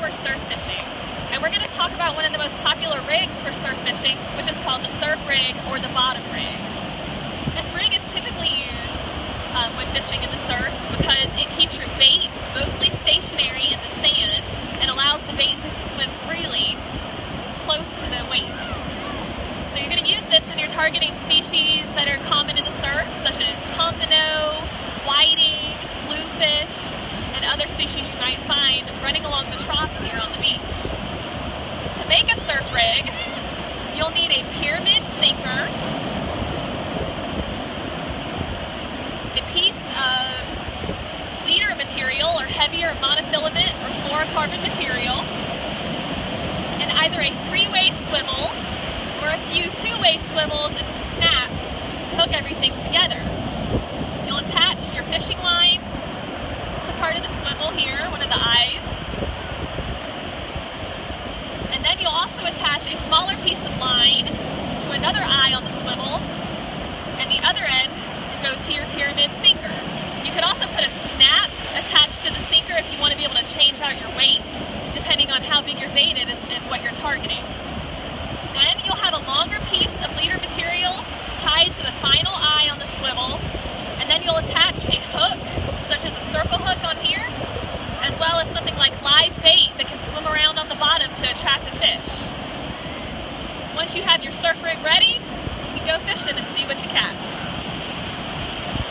we're surf fishing. And we're going to talk about one of the most popular rigs for surf fishing, which is called the surf rig or the bottom rig. This rig is typically used um, when fishing in the surf because it keeps your bait mostly stationary in the sand and allows the bait to swim freely close to the weight. So you're going to use this when you're targeting species that are common in the surf, such as pompano, whiting, bluefish, and other species you might find running along the troughs here on the beach. To make a surf rig, you'll need a pyramid sinker, a piece of leader material or heavier monofilament or fluorocarbon material, and either a three-way swivel once you have your surf rig ready, you can go fishing.